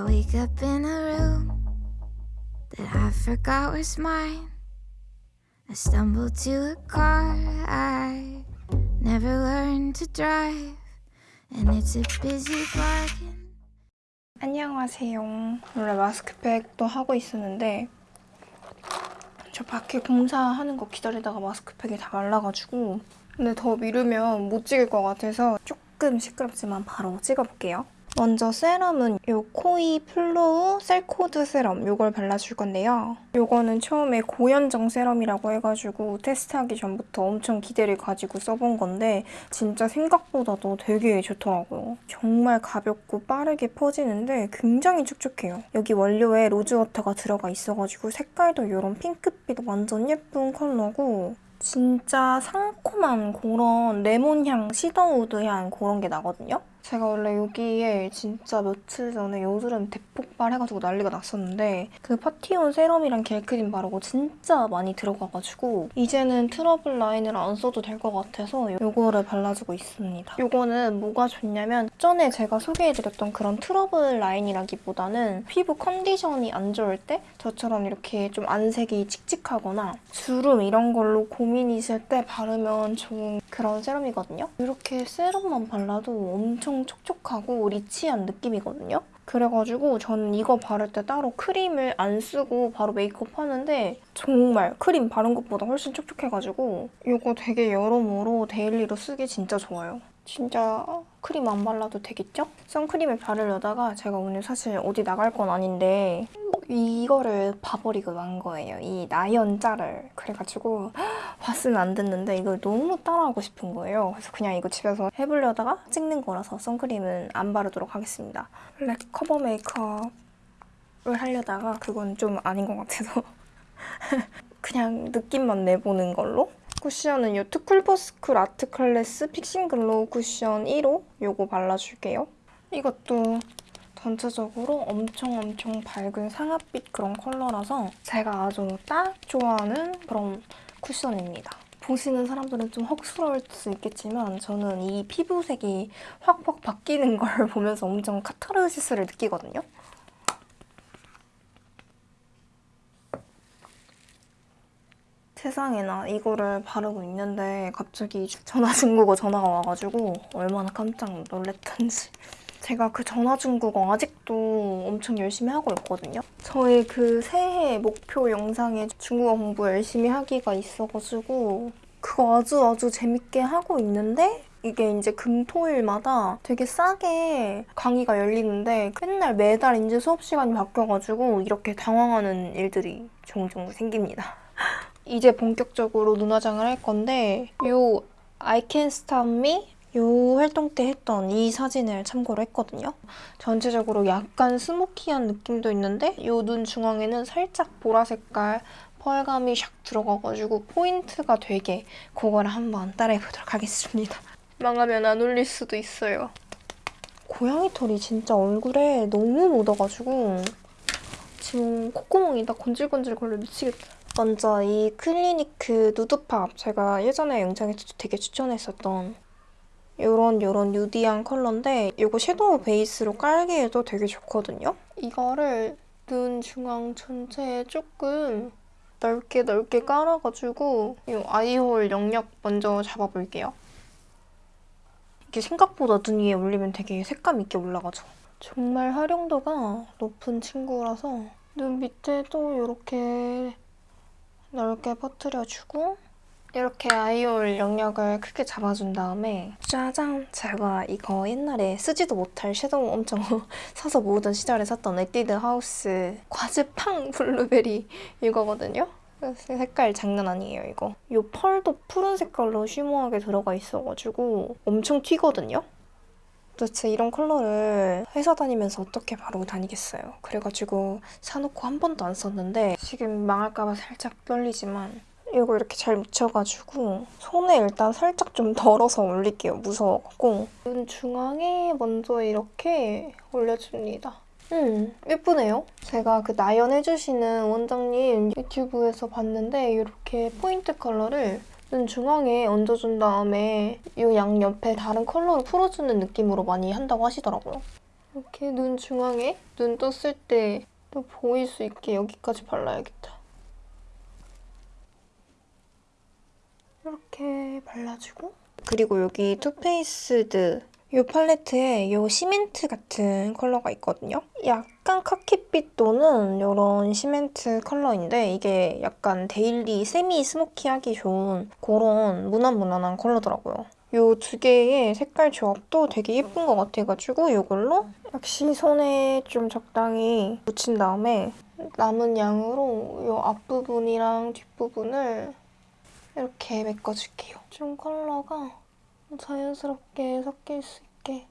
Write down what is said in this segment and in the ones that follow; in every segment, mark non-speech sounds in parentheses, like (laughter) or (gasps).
I wake up in a room that I forgot was mine. I stumble to a car I never learned to drive, and it's a busy bargain. 안녕하세요. 원래 마스크팩도 하고 있었는데 저 밖에 공사하는 거 기다리다가 마스크팩이 다 말라가지고 근데 더 미루면 못 찍을 것 같아서 조금 시끄럽지만 바로 찍어볼게요. 먼저 세럼은 이 코이 flow cell code 세럼 이걸 발라줄 건데요. 이거는 처음에 고현정 세럼이라고 해가지고 테스트하기 전부터 엄청 기대를 가지고 써본 건데 진짜 생각보다도 되게 좋더라고요. 정말 가볍고 빠르게 퍼지는데 굉장히 촉촉해요. 여기 원료에 rose water가 들어가 있어가지고 색깔도 이런 핑크빛 완전 예쁜 컬러고 진짜 상콤한 그런 레몬향, cedarwood 향 그런 게 나거든요. 제가 원래 여기에 진짜 며칠 전에 여드름 대폭발해가지고 난리가 났었는데 그 파티온 세럼이랑 겔크림 바르고 진짜 많이 들어가가지고 이제는 트러블 라인을 안 써도 될 것 같아서 이거를 발라주고 있습니다. 이거는 뭐가 좋냐면 전에 제가 소개해드렸던 그런 트러블 라인이라기보다는 피부 컨디션이 안 좋을 때 저처럼 이렇게 좀 안색이 칙칙하거나 주름 이런 걸로 고민이실 때 바르면 좋은 그런 세럼이거든요. 이렇게 세럼만 발라도 엄청 촉촉하고 rich한 느낌이거든요. 그래가지고 저는 이거 바를 때 따로 크림을 안 쓰고 바로 메이크업 하는데 정말 크림 바른 것보다 훨씬 촉촉해가지고 이거 되게 여러모로 daily로 쓰기 진짜 좋아요. 진짜 크림 안 발라도 되겠죠? 선크림을 바르려다가 제가 오늘 사실 어디 나갈 건 아닌데 이거를 봐버리고 만 거예요. 이 나연자를. 그래가지고 (gasps) 봤으면 안 됐는데 이걸 너무 따라하고 싶은 거예요. 그래서 그냥 이거 집에서 해보려다가 찍는 거라서 선크림은 안 바르도록 하겠습니다. 블랙 커버 메이크업을 하려다가 그건 좀 아닌 것 같아서 (laughs) 그냥 느낌만 내보는 걸로 쿠션은 이 too cool for school art class fixing glow 쿠션 1호 요거 발라줄게요. 이것도 전체적으로 엄청 엄청 밝은 상아빛 그런 컬러라서 제가 아주 딱 좋아하는 그런 쿠션입니다. 보시는 사람들은 좀 헉스러울 수 있겠지만 저는 이 피부색이 확확 바뀌는 걸 (laughs) 보면서 엄청 카타르시스를 느끼거든요. 세상에나 이거를 바르고 있는데 갑자기 전화 중국어 전화가 와가지고 얼마나 깜짝 놀랐던지 제가 그 전화 중국어 아직도 엄청 열심히 하고 있거든요. 저의 그 새해 목표 영상에 중국어 공부 열심히 하기가 있어가지고 그거 아주 아주 재밌게 하고 있는데 이게 이제 금토일마다 되게 싸게 강의가 열리는데 맨날 매달 이제 수업 시간이 바뀌어가지고 이렇게 당황하는 일들이 종종 생깁니다. (laughs) 이제 본격적으로 눈화장을 할 건데 요 I Can Stop Me 요 활동 때 했던 이 사진을 참고로 했거든요. 전체적으로 약간 smoky한 느낌도 있는데 요 눈 중앙에는 살짝 보라색깔 펄감이 샥 들어가가지고 포인트가 되게 그거를 한번 따라해보도록 하겠습니다. (laughs) 망하면 안 올릴 수도 있어요. 고양이 털이 진짜 얼굴에 너무 묻어가지고 지금 콧구멍이 나 간질간질 걸려 미치겠다. 먼저 이 Clinique Nude Pop 제가 예전에 영상에서도 되게 추천했었던 이런 이런 뉴디한 컬러인데 이거 섀도우 베이스로 깔기에도 되게 좋거든요. 이거를 눈 중앙 전체에 조금 넓게 넓게 깔아가지고 이 아이홀 영역 먼저 잡아볼게요. 이게 생각보다 눈 위에 올리면 되게 색감 있게 올라가죠. 정말 활용도가 높은 친구라서 눈 밑에도 이렇게 넓게 퍼뜨려주고 이렇게 eye hole 영역을 크게 잡아준 다음에 짜잔! 제가 이거 옛날에 쓰지도 못할 섀도우 엄청 (laughs) 사서 모으던 시절에 샀던 에뛰드 하우스 과즙팡 블루베리 이거거든요? 색깔 장난 아니에요, 이거. 이 펄도 푸른 색깔로 shimmer하게 들어가 있어가지고 엄청 튀거든요? 도대체 이런 컬러를 회사 다니면서 어떻게 바르고 다니겠어요. 그래가지고 사놓고 한 번도 안 썼는데 지금 망할까봐 살짝 떨리지만 이거 이렇게 잘 묻혀가지고 손에 일단 살짝 좀 덜어서 올릴게요. 무서워갖고. 눈 중앙에 먼저 이렇게 올려줍니다. 음, 예쁘네요. 제가 그 나연 해주시는 원장님 유튜브에서 봤는데 이렇게 포인트 컬러를 눈 중앙에 얹어준 다음에 이 양 옆에 다른 컬러를 풀어주는 느낌으로 많이 한다고 하시더라고요. 이렇게 눈 중앙에 눈 떴을 때 또 보일 수 있게 여기까지 발라야겠다. 이렇게 발라주고 그리고 여기 Too Faced 이 팔레트에 이 시멘트 같은 컬러가 있거든요. 약간 카키빛 도는 이런 시멘트 컬러인데 이게 약간 daily semi smoky하기 좋은 그런 무난무난한 컬러더라고요. 이두 개의 색깔 조합도 되게 예쁜 것 같아가지고 이걸로 역시 손에 좀 적당히 묻힌 다음에 남은 양으로 이 앞부분이랑 뒷부분을 이렇게 메꿔줄게요. 좀 컬러가 자연스럽게 섞일 수 있게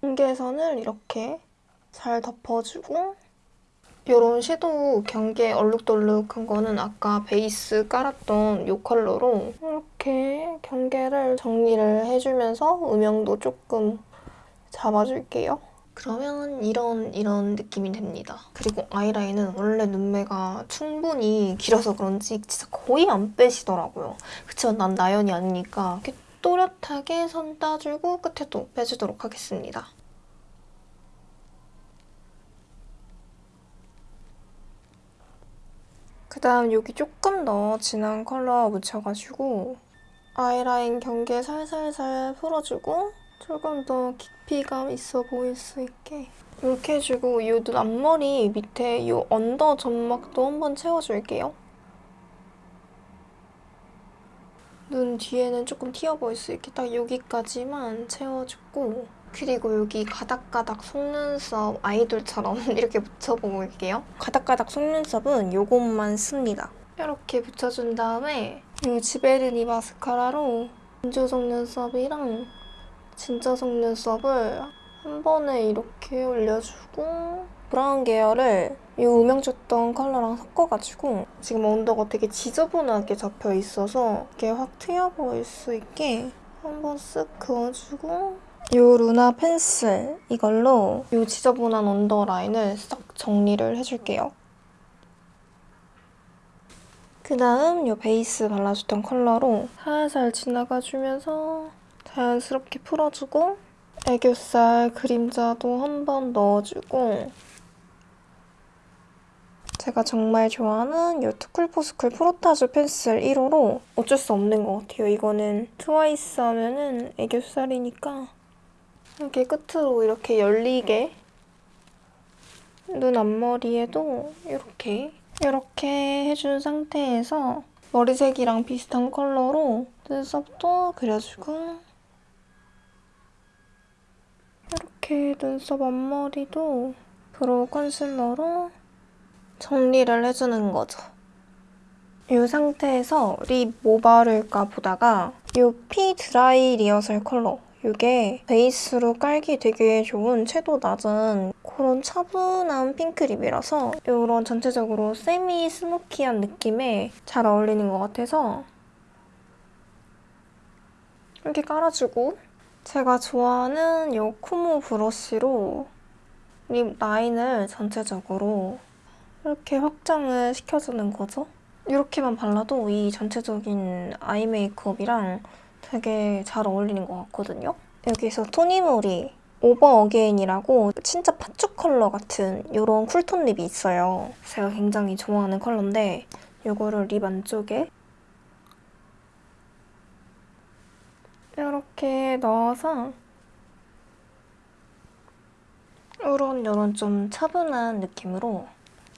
경계선을 이렇게 잘 덮어주고 이런 섀도우 경계 얼룩덜룩한 거는 아까 베이스 깔았던 이 컬러로 이렇게 경계를 정리를 해주면서 음영도 조금 잡아줄게요. 그러면 이런 이런 느낌이 됩니다. 그리고 아이라인은 원래 눈매가 충분히 길어서 그런지 진짜 거의 안 빼시더라고요. 그치만 난 나연이 아니니까 또렷하게 선 따주고 끝에 또 빼주도록 하겠습니다. 그 다음 여기 조금 더 진한 컬러 묻혀가지고 아이라인 경계 살살살 풀어주고 조금 더 깊이감 있어 보일 수 있게 이렇게 해주고 이 눈 앞머리 밑에 이 언더 점막도 한번 채워줄게요. 눈 뒤에는 조금 튀어 보일 수 있게 딱 여기까지만 채워주고 그리고 여기 가닥가닥 속눈썹 아이돌처럼 (laughs) 이렇게 붙여볼게요. 가닥가닥 속눈썹은 이것만 씁니다. 이렇게 붙여준 다음에 이 지베르니 마스카라로 진주 속눈썹이랑 진짜 속눈썹을 한 번에 이렇게 올려주고 브라운 계열을 이 음영 줬던 컬러랑 섞어가지고 지금 under가 되게 지저분하게 잡혀 있어서 이게 확 트여 보일 수 있게 한번 쓱 그어주고 이 루나 펜슬 이걸로 이 지저분한 under line을 싹 정리를 해줄게요. 그 다음 이 베이스 발라줬던 컬러로 살살 지나가주면서 자연스럽게 풀어주고 애교살 그림자도 한번 넣어주고 제가 정말 좋아하는 이 too cool for school Frottage Pencil 1호로 어쩔 수 없는 것 같아요. 이거는 트와이스 하면은 애교살이니까 이렇게 끝으로 이렇게 열리게 눈 앞머리에도 이렇게 이렇게 해준 상태에서 머리색이랑 비슷한 컬러로 눈썹도 그려주고 이렇게 눈썹 앞머리도 brow concealer로 정리를 해주는 거죠. 이 상태에서 lip 뭐 바를까 보다가 이 피 Dry Rehearsal 컬러 이게 베이스로 깔기 되게 좋은 채도 낮은 그런 차분한 핑크 lip이라서 이런 전체적으로 semi smoky한 느낌에 잘 어울리는 것 같아서 이렇게 깔아주고 제가 좋아하는 이 코모 브러쉬로 lip line을 전체적으로 이렇게 확장을 시켜주는 거죠. 이렇게만 발라도 이 전체적인 eye makeup이랑 되게 잘 어울리는 것 같거든요. 여기서 토니모리 Over Again이라고 진짜 팥죽 컬러 같은 이런 cool tone lip이 있어요. 제가 굉장히 좋아하는 컬러인데 이거를 lip 안쪽에 이렇게 넣어서 이런 이런 좀 차분한 느낌으로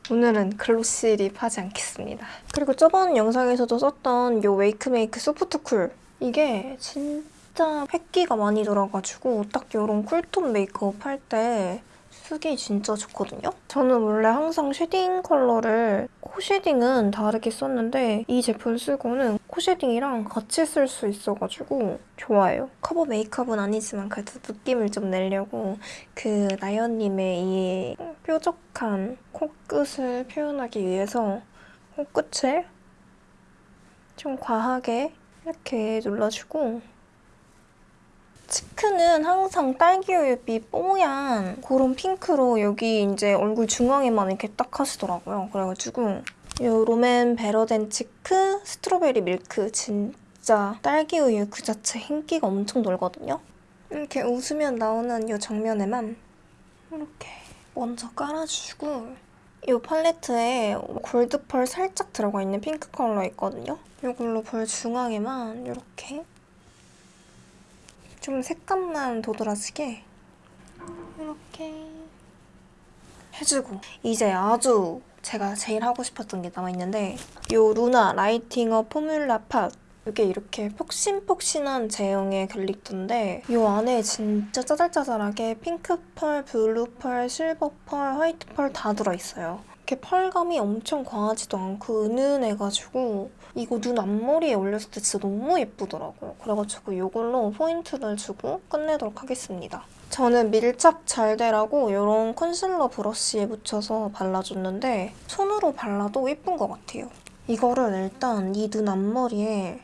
오늘은 glossy lip 하지 않겠습니다. 그리고 저번 영상에서도 썼던 이 웨이크메이크 Soft Cool 이게 진짜 흰기가 많이 들어가지고 딱 이런 cool tone makeup 할 때 쓰기 진짜 좋거든요? 저는 원래 항상 shading 컬러를 코 shading은 다르게 썼는데 이 제품 쓰고는 코 shading이랑 같이 쓸 수 있어가지고 좋아요. 커버 메이크업은 아니지만 그래도 느낌을 좀 내려고 그 나연님의 이 뾰족한 코끝을 표현하기 위해서 코끝을 좀 과하게 이렇게 눌러주고 cheek는 항상 딸기우유빛 뽀얀 그런 핑크로 여기 이제 얼굴 중앙에만 이렇게 딱 하시더라고요. 그래가지고 이 롬앤 Better Than Cheek Strawberry Milk 진짜 딸기우유 그 자체 흰기가 엄청 돌거든요. 이렇게 웃으면 나오는 이 정면에만 이렇게 먼저 깔아주고 이 팔레트에 골드 펄 살짝 들어가 있는 핑크 컬러 있거든요. 이걸로 볼 중앙에만 이렇게 좀 색감만 도드라지게 이렇게 해주고 이제 아주 제가 제일 하고 싶었던 게 남아있는데 이 루나 Lighting Up Formula Pot 이게 이렇게 폭신폭신한 제형의 glitter인데 이 안에 진짜 짜잘짜잘하게 핑크 펄, 블루 펄, 실버 펄, 화이트 펄 다 들어있어요. 이렇게 펄감이 엄청 과하지도 않고 은은해가지고 이거 눈 앞머리에 올렸을 때 진짜 너무 예쁘더라고요. 그래가지고 이걸로 포인트를 주고 끝내도록 하겠습니다. 저는 밀착 잘 되라고 이런 concealer brush에 묻혀서 발라줬는데 손으로 발라도 예쁜 것 같아요. 이거를 일단 이 눈 앞머리에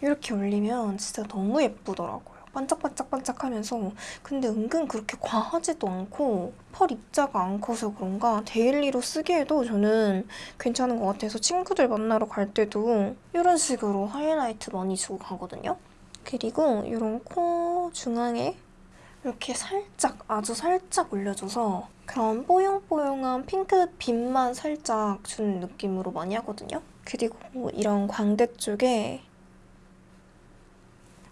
이렇게 올리면 진짜 너무 예쁘더라고요. 반짝반짝반짝하면서 근데 은근 그렇게 과하지도 않고 펄 입자가 안 커서 그런가 daily로 쓰기에도 저는 괜찮은 것 같아서 친구들 만나러 갈 때도 이런 식으로 하이라이트 많이 주고 가거든요. 그리고 이런 코 중앙에 이렇게 살짝 아주 살짝 올려줘서 그런 뽀용뽀용한 핑크 빛만 살짝 주는 느낌으로 많이 하거든요. 그리고 이런 광대 쪽에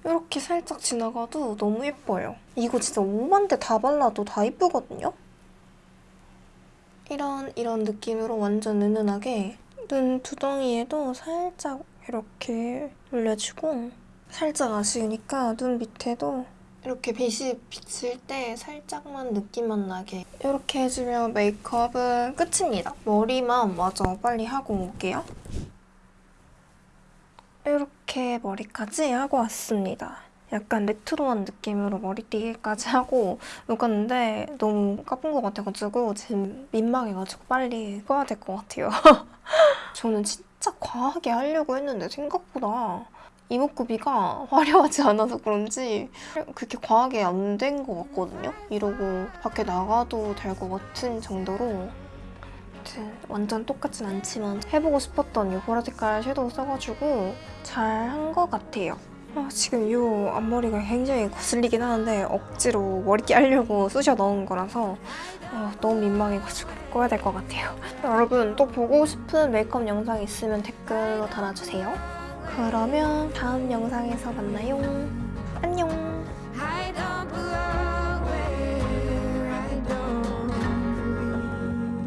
이렇게 살짝 지나가도 너무 예뻐요. 이거 진짜 5만 대 다 발라도 다 예쁘거든요. 이런 이런 느낌으로 완전 은은하게 눈 두덩이에도 살짝 이렇게 올려주고 살짝 아쉬우니까 눈 밑에도 이렇게 빛이 비칠 때 살짝만 느낌만 나게 이렇게 해주면 메이크업은 끝입니다. 머리만 마저 빨리 하고 올게요. 이렇게 머리까지 하고 왔습니다. 약간 레트로한 느낌으로 머리띠까지 (laughs) 하고 녹았는데 너무 까쁜 것 같아가지고 지금 민망해가지고 빨리 꺼야 될 것 같아요. (laughs) 저는 진짜 과하게 하려고 했는데 생각보다 이목구비가 (laughs) 화려하지 않아서 그런지 그렇게 과하게 안 된 것 같거든요. 이러고 밖에 나가도 될 것 같은 정도로 아무튼 완전 똑같진 않지만 해보고 싶었던 이 보라 색깔 섀도우 써가지고 잘 한 것 같아요. 아, 지금 이 앞머리가 굉장히 거슬리긴 하는데 억지로 머리띠 하려고 쑤셔 넣은 거라서 어, 너무 민망해가지고 꺼야 될 것 같아요. 여러분 또 보고 싶은 메이크업 영상 있으면 댓글로 달아주세요. 그러면 다음 영상에서 만나요. 안녕!